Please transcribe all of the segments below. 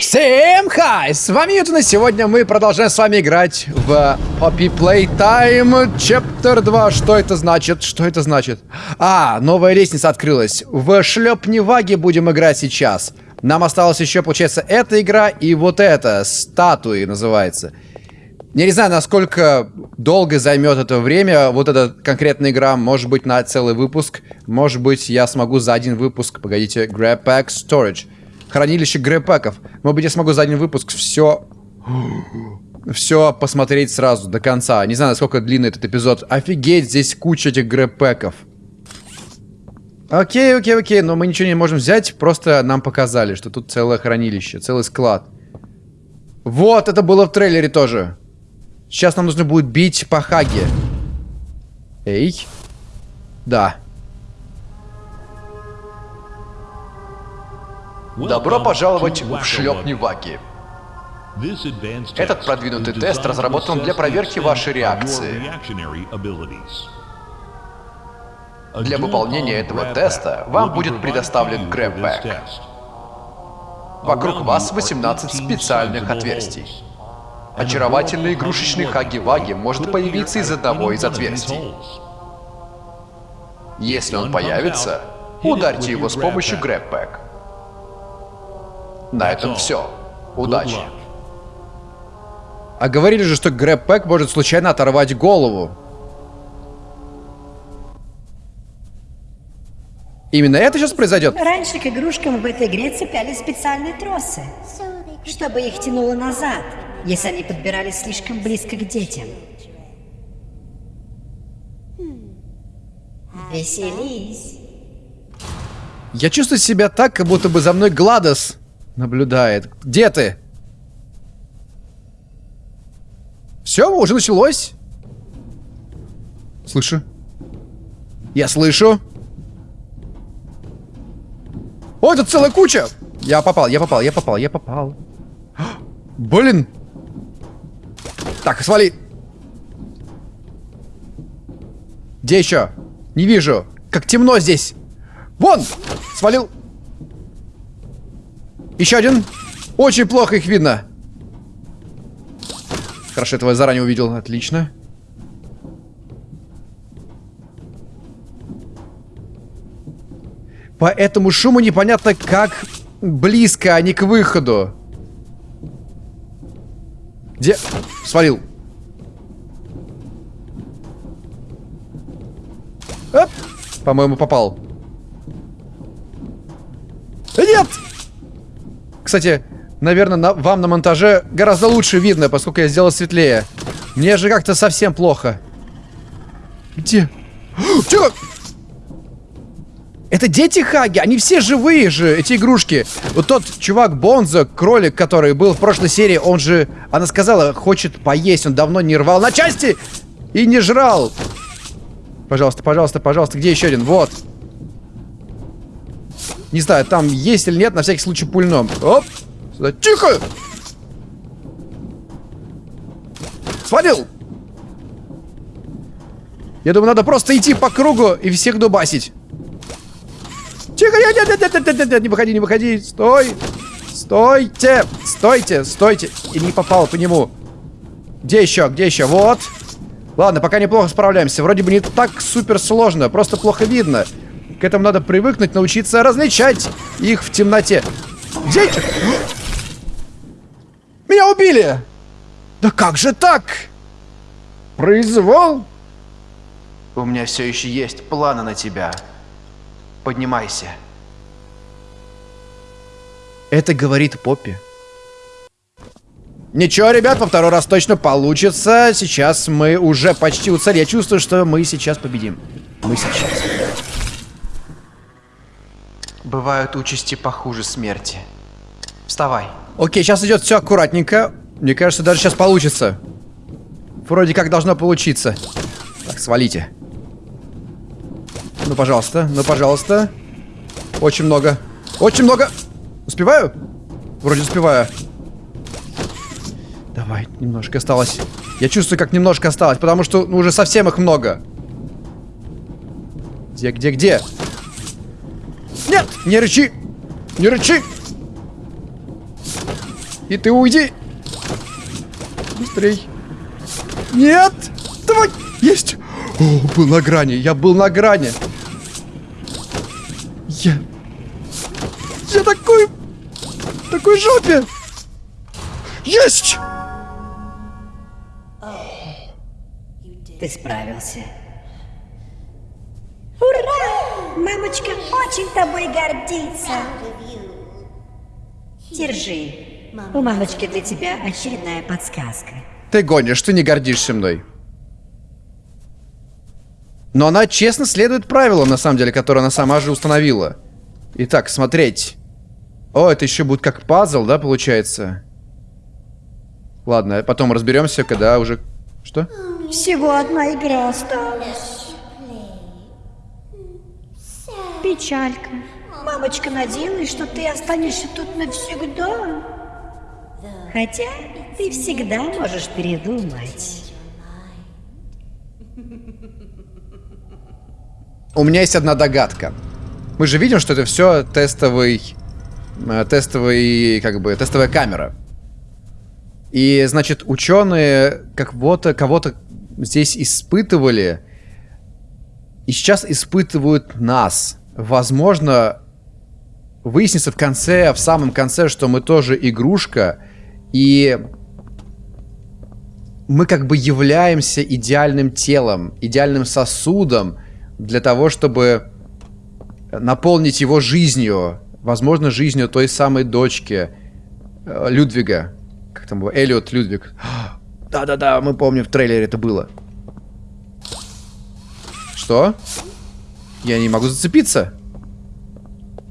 Всем хай! С вами Ютун, и сегодня мы продолжаем с вами играть в Poppy Playtime Chapter 2. Что это значит? Что это значит? А, новая лестница открылась. В шлепневаге будем играть сейчас. Нам осталось еще, получается, эта игра и вот эта, статуи называется. Я не знаю, насколько долго займет это время, вот эта конкретная игра, может быть, на целый выпуск, может быть, я смогу за один выпуск, погодите, Grab Pack Storage. Хранилище грэпаков. Может быть, я смогу за один выпуск все... Все посмотреть сразу, до конца. Не знаю, насколько длинный этот эпизод. Офигеть, здесь куча этих грэпаков. Окей, окей, окей, но мы ничего не можем взять, просто нам показали, что тут целое хранилище, целый склад. Вот, это было в трейлере тоже. Сейчас нам нужно будет бить по Хаге. Эй. Да. Добро пожаловать в шлепневаги. Этот продвинутый тест разработан для проверки вашей реакции. Для выполнения этого теста вам будет предоставлен грэббэк. Вокруг вас 18 специальных отверстий. Очаровательный игрушечный Хаги-Ваги может появиться из одного из отверстий. Если он появится, ударьте его с помощью грэббэк. На этом все. Удачи. А говорили же, что Грэб Пэк может случайно оторвать голову. Именно это сейчас произойдет? Раньше к игрушкам в этой игре цеплялись специальные тросы, чтобы их тянуло назад, если они подбирались слишком близко к детям. Веселись. Я чувствую себя так, как будто бы за мной Гладос наблюдает. Где ты? Все, уже началось. Слышу. Я слышу. О, это целая куча! Я попал, я попал, я попал, я попал. Блин! Так, свали. Где еще? Не вижу. Как темно здесь. Вон! Свалил. Еще один. Очень плохо их видно. Хорошо, этого я заранее увидел. Отлично. По этому шуму непонятно, как близко они к выходу. Где? Свалил. По-моему, попал. Нет! Кстати, наверное, на, вам на монтаже гораздо лучше видно, поскольку я сделал светлее. Мне же как-то совсем плохо. Где? Тихо! Это дети Хаги, они все живые же, эти игрушки. Вот тот чувак Бонзо, кролик, который был в прошлой серии, он же, она сказала, хочет поесть, он давно не рвал на части и не жрал. Пожалуйста, пожалуйста, пожалуйста, где еще один? Вот. Не знаю, там есть или нет, на всякий случай пульном. Оп! Сюда. Тихо! Свалил! Я думаю, надо просто идти по кругу и всех дубасить. Тихо, нет, нет, нет, нет, нет, нет, не выходи, не выходи. Стой! Стойте! Стойте, стойте! И не попал по нему. Где еще? Где еще? Вот. Ладно, пока неплохо справляемся. Вроде бы не так супер сложно, просто плохо видно. К этому надо привыкнуть, научиться различать их в темноте. Где эти? Меня убили! Да как же так? Произвол? У меня все еще есть планы на тебя. Поднимайся. Это говорит Поппи. Ничего, ребят, во второй раз точно получится. Сейчас мы уже почти у цели. Я чувствую, что мы сейчас победим. Мы сейчас. Бывают участи похуже смерти. Вставай. Окей, сейчас идет все аккуратненько. Мне кажется, даже сейчас получится. Вроде как должно получиться. Так, свалите. Ну, пожалуйста, ну, пожалуйста. Очень много. Очень много. Успеваю? Вроде успеваю. Давай, немножко осталось. Я чувствую, как немножко осталось, потому что ну, уже совсем их много. Где, где, где? Нет! Не рычи! Не рычи! И ты уйди. Быстрей. Нет! Давай! Есть! О, был на грани. Я был на грани. Я... Я такой... Такой жопе! Есть! Ты справился. Мамочка очень тобой гордится. Держи. У мамочки для тебя очередная подсказка. Ты гонишь, ты не гордишься мной. Но она честно следует правилам, на самом деле, которые она сама же установила. Итак, смотреть. О, это еще будет как пазл, да, получается? Ладно, потом разберемся, когда уже... Что? Всего одна игра осталась. Печалька. Мамочка надеялась, что ты останешься тут навсегда. Хотя ты всегда можешь передумать. У меня есть одна догадка. Мы же видим, что это все тестовый... э, Тестовый, как бы, тестовая камера. И, значит, ученые как вот кого-то здесь испытывали. И сейчас испытывают нас. Возможно, выяснится в конце, в самом конце, что мы тоже игрушка. И мы как бы являемся идеальным телом, идеальным сосудом для того, чтобы наполнить его жизнью. Возможно, жизнью той самой дочки э, Людвига. Как там было? Эллиот Людвиг. Да-да-да, мы помним, в трейлере это было. Что? Я не могу зацепиться?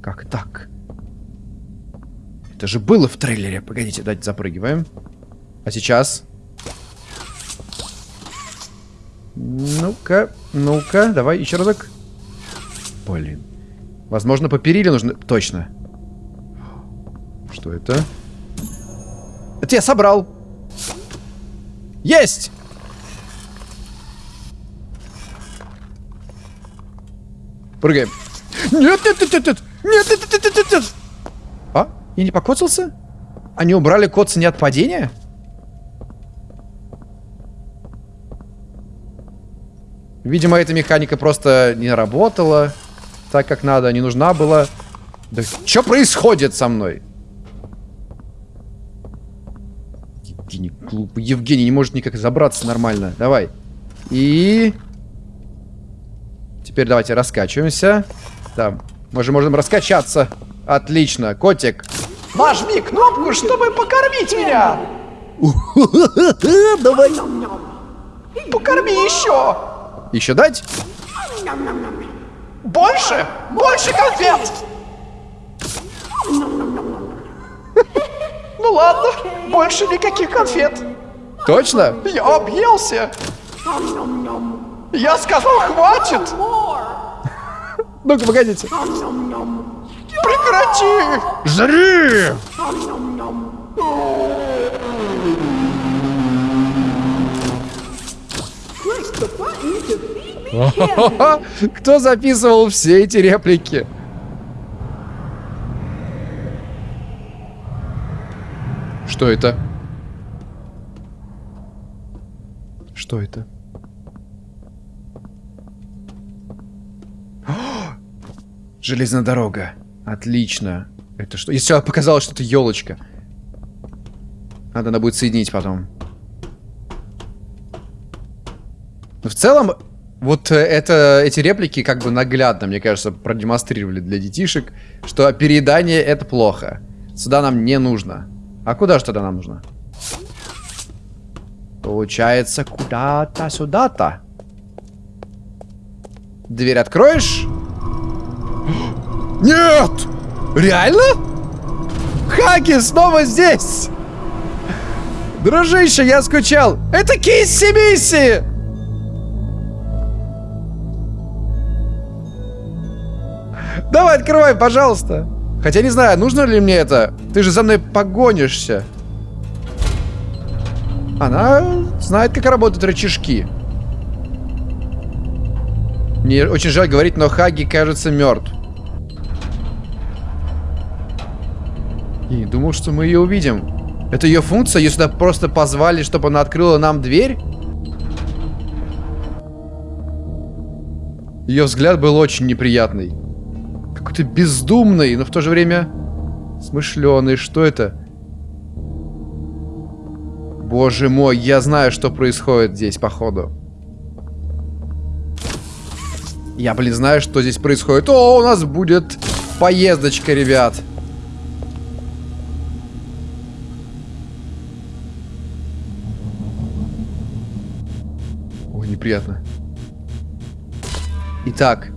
Как так? Это же было в трейлере. Погодите, давайте запрыгиваем. А сейчас? Ну-ка, ну-ка, давай еще разок. Блин. Возможно, по периле нужно... Точно. Что это? Это я собрал. Есть! Прыгаем. Нет, нет, нет, нет, нет, нет, нет, нет, нет, нет, нет. А? Я не покоцался? Они убрали коца не от падения? Видимо, эта механика просто не работала так, как надо, не нужна была. Да что происходит со мной? Евгений, глупый. Евгений не может никак забраться нормально. Давай. И... Теперь давайте раскачиваемся. Да, мы же можем раскачаться. Отлично, котик. Нажми кнопку, чтобы покормить меня. Давай. Покорми еще. Еще дать? Больше, больше конфет. Ну ладно, больше никаких конфет. Точно? Я объелся. Я сказал, хватит. Ну-ка, погодите. Прекрати. Жри! Кто записывал все эти реплики? Что это? Что это? Железная дорога. Отлично. Это что? Если показалось, что это елочка. Надо, она будет соединить потом. Но в целом, вот э, это, эти реплики как бы наглядно, мне кажется, продемонстрировали для детишек, что переедание это плохо. Сюда нам не нужно. А куда же тогда нам нужно? Получается, куда-то сюда-то. Дверь откроешь? Нет! Реально? Хаги снова здесь! Дружище, я скучал! Это Кисси Мисси! Давай, открывай, пожалуйста. Хотя не знаю, нужно ли мне это. Ты же за мной погонишься. Она знает, как работают рычажки. Мне очень жаль говорить, но Хаги кажется мертв. Я не думал, что мы ее увидим. Это ее функция? Ее сюда просто позвали, чтобы она открыла нам дверь? Ее взгляд был очень неприятный. Какой-то бездумный, но в то же время смышленый. Что это? Боже мой, я знаю, что происходит здесь, походу. Я, блин, знаю, что здесь происходит. О, у нас будет поездочка, ребят. Неприятно. Итак,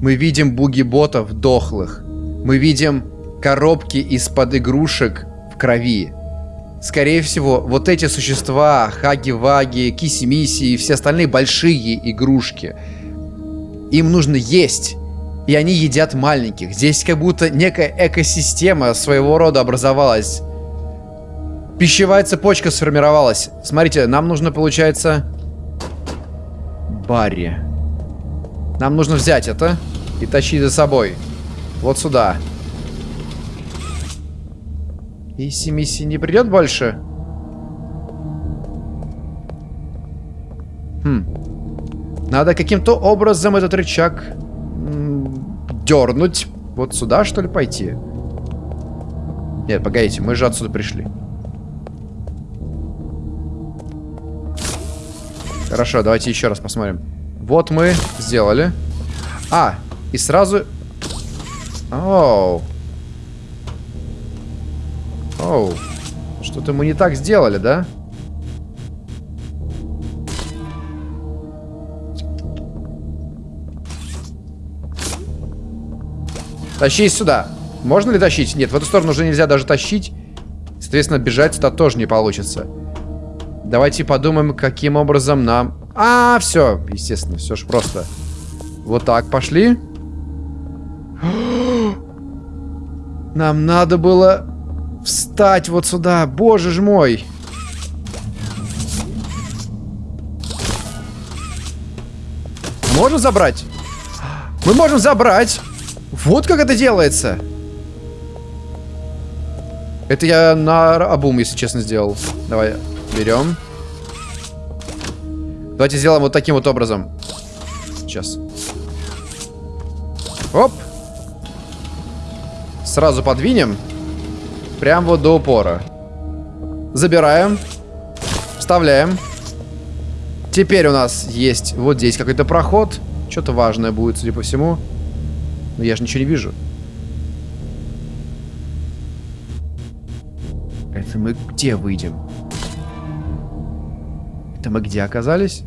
мы видим буги-ботов дохлых. Мы видим коробки из-под игрушек в крови. Скорее всего, вот эти существа, хаги-ваги, киси-миси и все остальные большие игрушки, им нужно есть. И они едят маленьких. Здесь как будто некая экосистема своего рода образовалась. Пищевая цепочка сформировалась. Смотрите, нам нужно, получается... Барри. Нам нужно взять это и тащить за собой. Вот сюда. Иси Мисси не придет больше? Хм. Надо каким-то образом этот рычаг дернуть. Вот сюда, что ли, пойти? Нет, погодите, мы же отсюда пришли. Хорошо, давайте еще раз посмотрим. Вот мы сделали. А, и сразу... Оу. Оу. Что-то мы не так сделали, да? Тащи сюда. Можно ли тащить? Нет, в эту сторону уже нельзя даже тащить. Соответственно, бежать сюда тоже не получится. Давайте подумаем, каким образом нам... А, все, естественно, все же просто. Вот так, пошли. Нам надо было встать вот сюда. Боже ж мой. Можно забрать? Мы можем забрать. Вот как это делается. Это я на обум, если честно, сделал. Давай, берем. Давайте сделаем вот таким вот образом. Сейчас. Оп. Сразу подвинем. Прям вот до упора. Забираем. Вставляем. Теперь у нас есть вот здесь какой-то проход. Что-то важное будет, судя по всему. Но я же ничего не вижу. Это мы где выйдем? Это мы где оказались?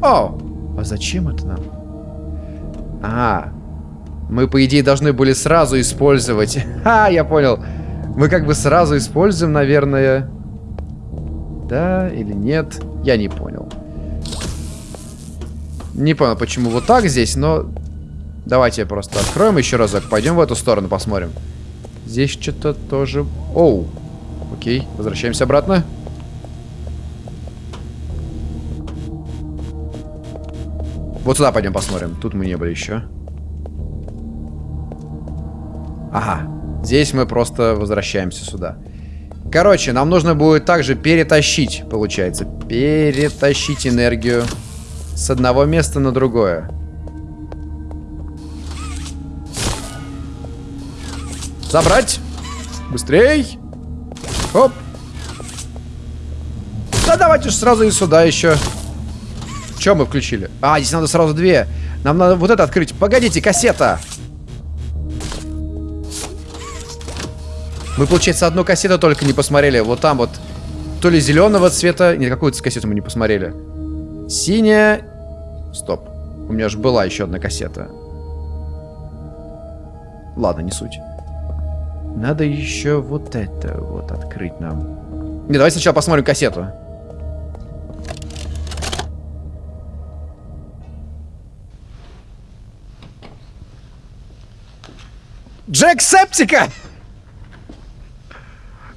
О! А зачем это нам? А, мы, по идее, должны были сразу использовать. А, я понял. Мы как бы сразу используем, наверное. Да или нет? Я не понял. Не понял, почему вот так здесь, но... Давайте просто откроем еще разок. Пойдем в эту сторону, посмотрим. Здесь что-то тоже... Оу. Окей, возвращаемся обратно. Вот сюда пойдем посмотрим. Тут мы не были еще. Ага. Здесь мы просто возвращаемся сюда. Короче, нам нужно будет также перетащить, получается. Перетащить энергию с одного места на другое. Забрать. Быстрей. Оп. Да давайте же сразу и сюда еще. Что мы включили? А, здесь надо сразу две. Нам надо вот это открыть. Погодите, кассета. Мы, получается, одну кассету только не посмотрели. Вот там вот. То ли зеленого цвета. Нет, какую-то кассету мы не посмотрели. Синяя. Стоп. У меня же была еще одна кассета. Ладно, не суть. Надо еще вот это вот открыть нам. Не, давай сначала посмотрим кассету. Джек Септика!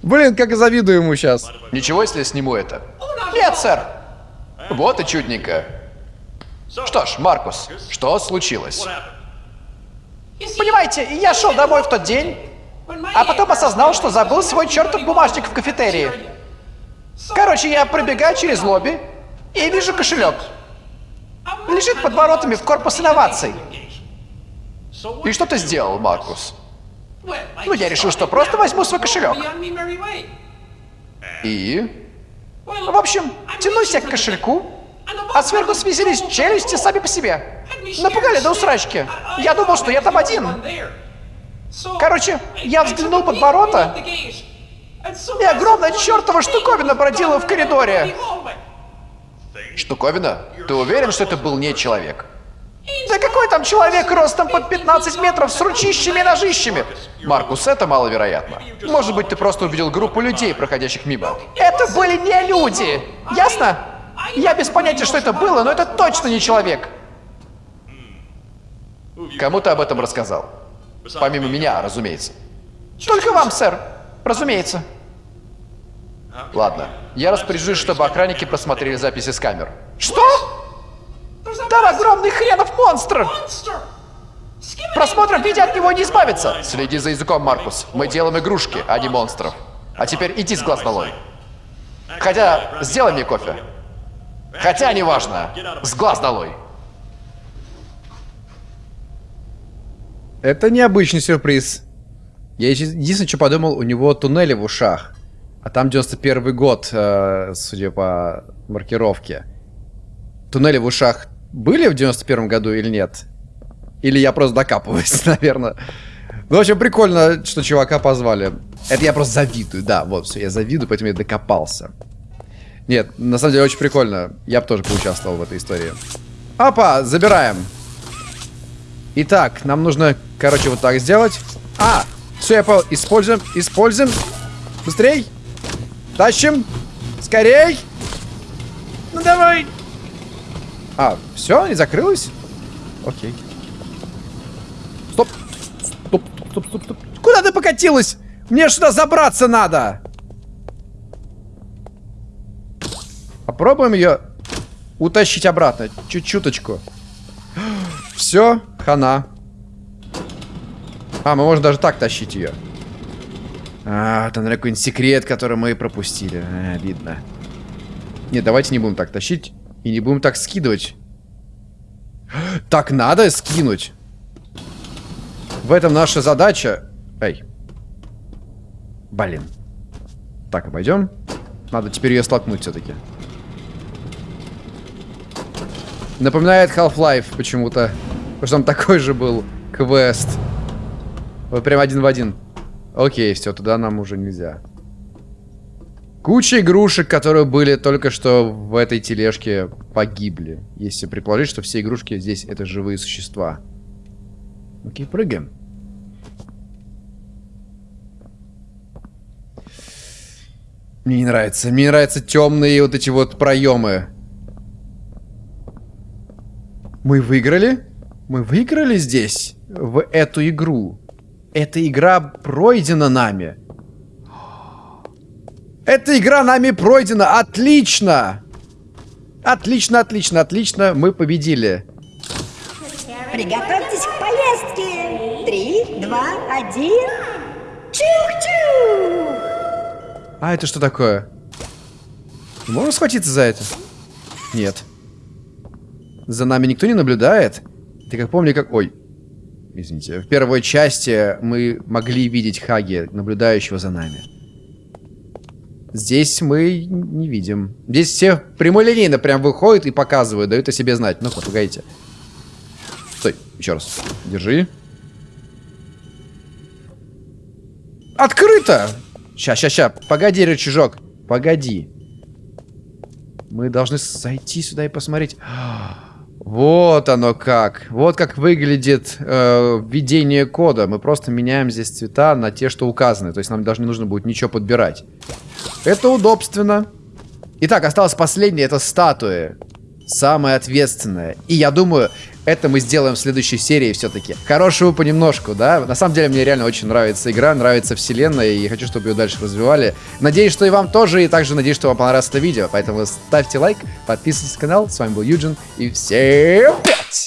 Блин, как завидую ему сейчас. Ничего, если я сниму это? Нет, сэр. Вот и чудненько. Что ж, Маркус, что случилось? Понимаете, я шел домой в тот день, А потом осознал, что забыл свой чертов бумажник в кафетерии. Короче, я пробегаю через лобби и вижу кошелек. Лежит под воротами в корпус инноваций. И что ты сделал, Маркус? Ну, я решил, что просто возьму свой кошелек. И... В общем, тянусь я к кошельку, а сверху связались челюсти сами по себе. Напугали до усрачки. Я думал, что я там один. Короче, я взглянул под ворота, и огромная чертова штуковина бродила в коридоре. Штуковина? Ты уверен, что это был не человек? Да какой там человек ростом под 15 метров с ручищами и ножищами? Маркус, это маловероятно. Может быть, ты просто увидел группу людей, проходящих мимо. Это были не люди! Ясно? Я без понятия, что это было, но это точно не человек. Кому ты об этом рассказал? Помимо меня, разумеется. Только вам, сэр. Разумеется. Ладно. Я распоряжусь, чтобы охранники просмотрели записи с камер. Что? Там огромный хренов монстр! Просмотром видео от него не избавиться. Следи за языком, Маркус. Мы делаем игрушки, а не монстров. А теперь иди с глаз долой. Хотя, сделай мне кофе. Хотя, неважно. С глаз долой. Это необычный сюрприз. Я единственное, что подумал, у него туннели в ушах. А там 91 год, э, судя по маркировке. Туннели в ушах были в 91 году или нет? Или я просто докапываюсь, наверное. Ну, в общем, прикольно, что чувака позвали. Это я просто завидую, да, вот, все, я завидую, поэтому я докопался. Нет, на самом деле очень прикольно. Я бы тоже поучаствовал в этой истории. Опа, забираем. Итак, нам нужно, короче, вот так сделать. А, все, я понял. Используем, используем. Быстрей. Тащим. Скорей. Ну давай. А, все, не закрылось? Окей. Стоп. Стоп, стоп, стоп, стоп. Куда ты покатилась? Мне сюда забраться надо. Попробуем ее утащить обратно. Чуть-чуточку. Все, хана. А, мы можем даже так тащить ее. А, там какой-нибудь секрет, который мы пропустили. А, видно. Не, давайте не будем так тащить. И не будем так скидывать. Так надо скинуть. В этом наша задача. Эй. Блин. Так, обойдем. Надо теперь ее столкнуть все-таки. Напоминает Half-Life почему-то. Потому что там такой же был квест. Вот прям один в один. Окей, все, туда нам уже нельзя. Куча игрушек, которые были только что в этой тележке, погибли. Если предположить, что все игрушки здесь это живые существа. Окей, прыгаем. Мне не нравится. Мне нравятся темные вот эти вот проемы. Мы выиграли? Мы выиграли здесь? В эту игру? Эта игра пройдена нами. Эта игра нами пройдена. Отлично! Отлично, отлично, отлично. Мы победили. Приготовьтесь к поездке. Три, два, один. Чух-чух! А это что такое? Можно схватиться за это? Нет. За нами никто не наблюдает? Ты как помни, как... Ой. Извините. В первой части мы могли видеть Хаги, наблюдающего за нами. Здесь мы не видим. Здесь все прямолинейно прям выходят и показывают, дают о себе знать. Ну-ка, погодите. Стой, еще раз. Держи. Открыто! Ща, ща, ща. Погоди, рычажок. Погоди. Мы должны зайти сюда и посмотреть. Вот оно как. Вот как выглядит э, введение кода. Мы просто меняем здесь цвета на те, что указаны. То есть нам даже не нужно будет ничего подбирать. Это удобственно. Итак, осталось последнее. Это статуи. Самое ответственное. И я думаю, это мы сделаем в следующей серии все-таки. Хорошего понемножку, да? На самом деле, мне реально очень нравится игра, нравится вселенная, и хочу, чтобы ее дальше развивали. Надеюсь, что и вам тоже, и также надеюсь, что вам понравилось это видео. Поэтому ставьте лайк, подписывайтесь на канал. С вами был Юджин, и всем пять!